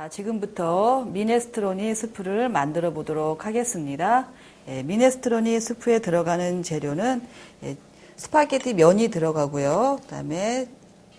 자, 지금부터 미네스트로니 스프를 만들어 보도록 하겠습니다. 예, 미네스트로니 스프에 들어가는 재료는 예, 스파게티 면이 들어가고요. 그 다음에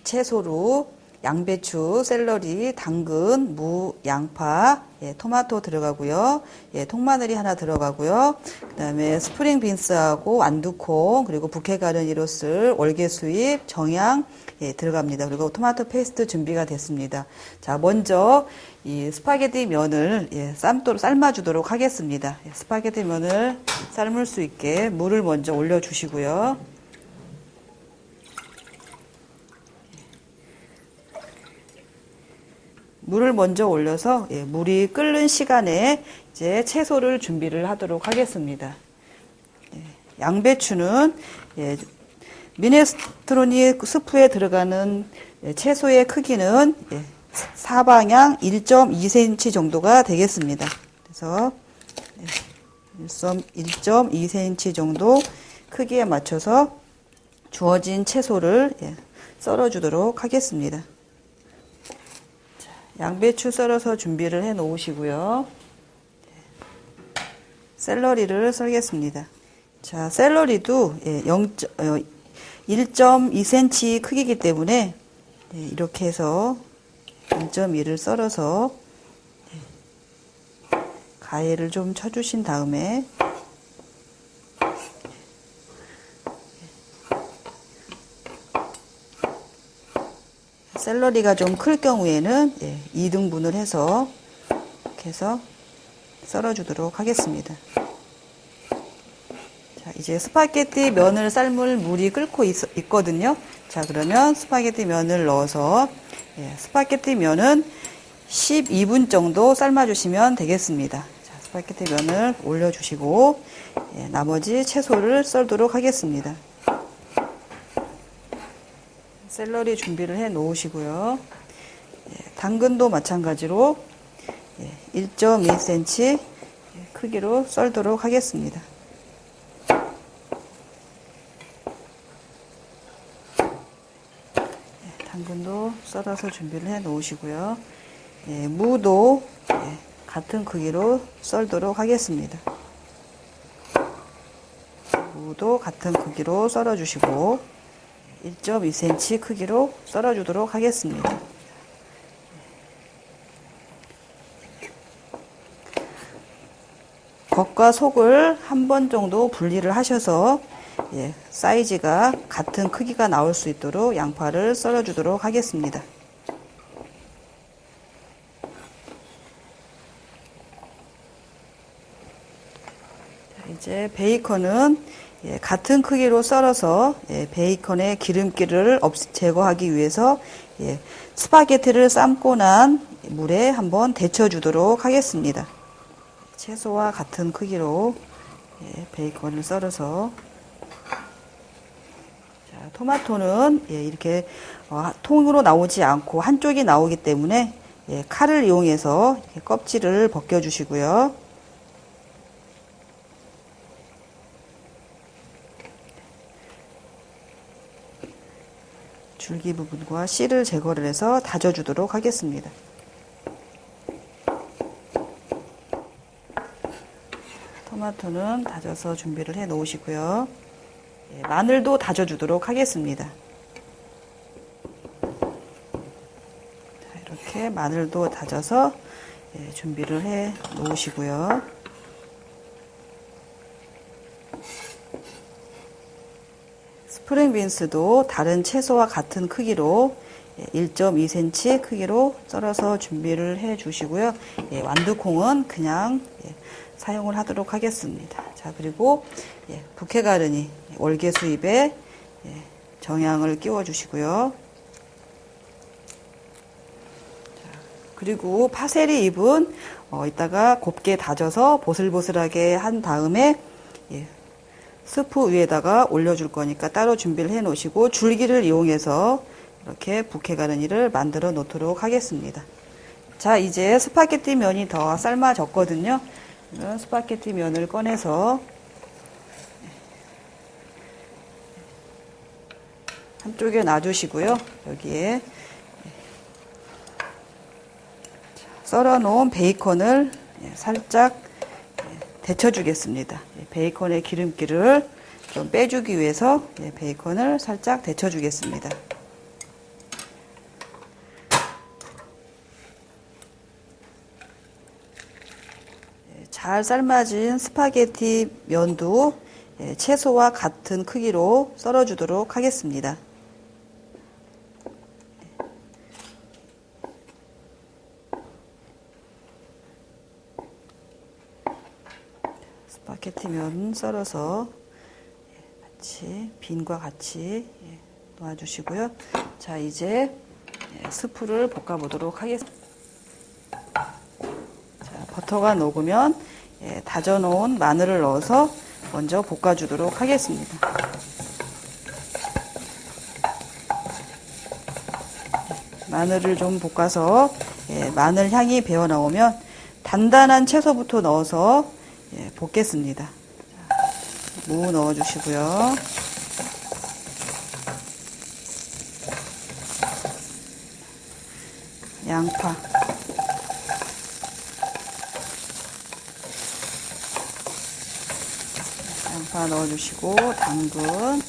채소로 양배추, 샐러리, 당근, 무, 양파, 예, 토마토 들어가고요. 예, 통마늘이 하나 들어가고요. 그 다음에 string beans하고 완두콩 그리고 부케 가르니로 쓸 월계수잎, 정향 예, 들어갑니다. 그리고 토마토 페이스트 준비가 됐습니다. 자, 먼저 이 스파게티 면을 예, 삶도록 삶아주도록 하겠습니다. 예, 스파게티 면을 삶을 수 있게 물을 먼저 올려주시고요. 물을 먼저 올려서 예, 물이 끓는 시간에 이제 채소를 준비를 하도록 하겠습니다. 예, 양배추는 예, 미네스트로니 스프에 들어가는 예, 채소의 크기는 예, 사방향 1.2cm 정도가 되겠습니다. 그래서 1.2cm 예, 정도 크기에 맞춰서 주어진 채소를 예, 썰어주도록 하겠습니다. 양배추 썰어서 준비를 해 놓으시고요. 샐러리를 썰겠습니다. 자, 샐러리도 1.2cm 어, 크기이기 때문에 예, 이렇게 해서 1.2를 썰어서 예, 가해를 좀 쳐주신 다음에 샐러리가 좀 클 경우에는 예, 2등분을 해서 이렇게 해서 썰어주도록 하겠습니다. 자, 이제 스파게티 면을 삶을 물이 끓고 있거든요 자, 그러면 스파게티 면을 넣어서 예, 스파게티 면은 12분 정도 삶아주시면 되겠습니다. 자, 스파게티 면을 올려주시고 예, 나머지 채소를 썰도록 하겠습니다. 샐러리 준비를 해 놓으시고요. 예, 당근도 마찬가지로 예, 1.2cm 크기로 썰도록 하겠습니다. 예, 당근도 썰어서 준비를 해 놓으시고요. 예, 무도 예, 같은 크기로 썰도록 하겠습니다. 무도 같은 크기로 썰어 주시고 1.2cm 크기로 썰어주도록 하겠습니다. 겉과 속을 한 번 정도 분리를 하셔서 예, 사이즈가 같은 크기가 나올 수 있도록 양파를 썰어주도록 하겠습니다. 이제 베이컨은 예, 같은 크기로 썰어서 예, 베이컨의 기름기를 제거하기 위해서 예, 스파게티를 삶고 난 물에 한번 데쳐주도록 하겠습니다. 채소와 같은 크기로 예, 베이컨을 썰어서 자, 토마토는 예, 이렇게 어, 통으로 나오지 않고 한쪽이 나오기 때문에 예, 칼을 이용해서 껍질을 벗겨주시고요. 줄기 부분과 씨를 제거를 해서 다져주도록 하겠습니다. 토마토는 다져서 준비를 해 놓으시고요. 예, 마늘도 다져주도록 하겠습니다. 자, 이렇게 마늘도 다져서 예, 준비를 해 놓으시고요. 프링 빈스도 다른 채소와 같은 크기로 1.2cm 예, 크기로 썰어서 준비를 해 주시고요. 예, 완두콩은 그냥 예, 사용을 하도록 하겠습니다. 자, 그리고 예, 부케가르니 월계수잎에 예, 정향을 끼워 주시고요. 그리고 파세리 잎은 어, 이따가 곱게 다져서 보슬보슬하게 한 다음에 예, 스프 위에다가 올려줄 거니까 따로 준비를 해 놓으시고 줄기를 이용해서 이렇게 부케 가르니를 만들어 놓도록 하겠습니다. 자 이제 스파게티 면이 더 삶아졌거든요. 스파게티 면을 꺼내서 한쪽에 놔주시고요. 여기에 썰어 놓은 베이컨을 예, 살짝 예, 데쳐주겠습니다. 예, 베이컨의 기름기를 좀 빼주기 위해서 예, 베이컨을 살짝 데쳐주겠습니다. 예, 잘 삶아진 스파게티 면도 예, 채소와 같은 크기로 썰어주도록 하겠습니다. 스파게티 면 썰어서 예, 같이 bean과 같이 예, 놓아주시고요. 자 이제 예, 스프를 볶아 보도록 하겠습니다. 자, 버터가 녹으면 다져 놓은 마늘을 넣어서 먼저 볶아 주도록 하겠습니다. 마늘을 좀 볶아서 마늘 향이 배어 나오면 단단한 채소부터 넣어서 예, 볶겠습니다. 무 넣어주시고요. 양파. 양파 넣어주시고 당근,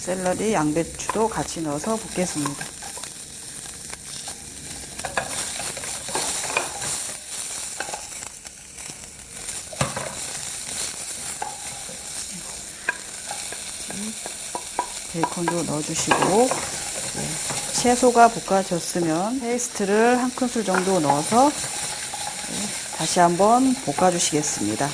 샐러리, 양배추도 같이 넣어서 볶겠습니다. 베이컨도 넣어주시고 네, 채소가 볶아졌으면 페이스트를 한 큰술 정도 넣어서 네, 다시 한번 볶아주시겠습니다.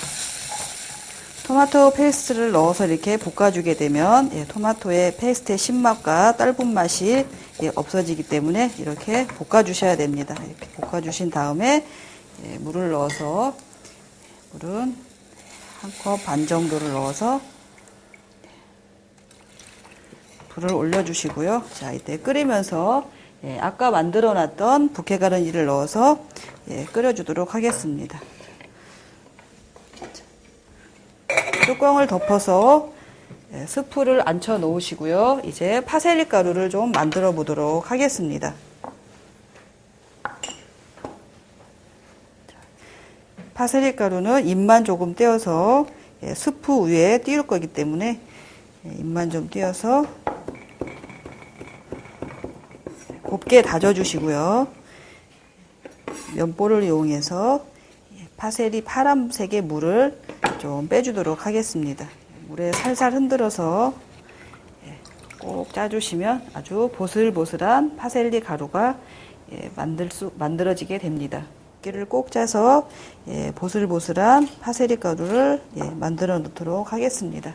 토마토 페이스트를 넣어서 이렇게 볶아주게 되면 예, 토마토의 페이스트의 신맛과 떫은 맛이 예, 없어지기 때문에 이렇게 볶아주셔야 됩니다. 이렇게 볶아주신 다음에 예, 물을 넣어서 물은 한 컵 반 정도를 넣어서 불을 올려주시고요. 자, 이때 끓이면서 예, 아까 만들어 놨던 부케가르니를 넣어서 예, 끓여주도록 하겠습니다. 뚜껑을 덮어서 예, 스프를 앉혀 놓으시고요. 이제 파세리 가루를 좀 만들어 보도록 하겠습니다. 파세리 가루는 잎만 조금 떼어서 예, 스프 위에 띄울 거기 때문에 예, 잎만 좀 띄어서 곱게 다져주시고요. 면보를 이용해서 파셀이 파란색의 물을 좀 빼주도록 하겠습니다. 물에 살살 흔들어서 예, 꼭 짜주시면 아주 보슬보슬한 파셀리 가루가 예, 만들 수, 만들어지게 됩니다. 끼를 꼭 짜서 예, 보슬보슬한 파셀리 가루를 만들어 놓도록 하겠습니다.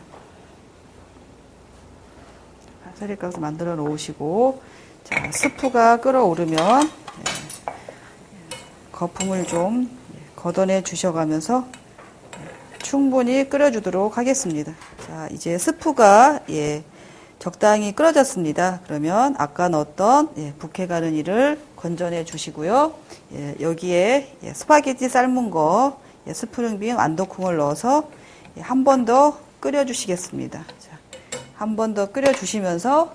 파셀리 가루 만들어 놓으시고 자, 스프가 끓어오르면 예, 거품을 좀 걷어내 주셔가면서 충분히 끓여주도록 하겠습니다. 자, 이제 스프가 예, 적당히 끓어졌습니다. 그러면 아까 넣었던 예, 부케 가르니를 건져내 주시고요. 예, 여기에 예, 스파게티 삶은 거 예, string bean 완두콩을 넣어서 예, 한번 더 끓여주시겠습니다. 한 번 더 끓여주시면서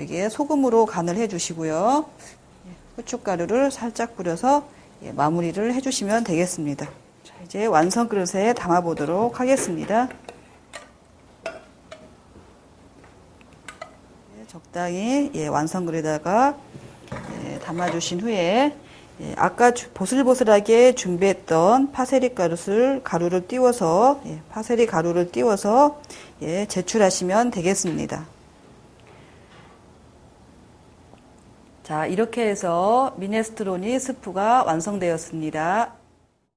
여기에 소금으로 간을 해주시고요. 후춧가루를 살짝 뿌려서 예, 마무리를 해주시면 되겠습니다. 자, 이제 완성 그릇에 담아 보도록 하겠습니다. 예, 적당히 예, 완성 그릇에다가 담아주신 후에 아까 보슬보슬하게 준비했던 파세리 가루를 가루를 띄워서 파세리 가루를 띄워서 제출하시면 되겠습니다. 자, 이렇게 해서 미네스트로니 스프가 완성되었습니다.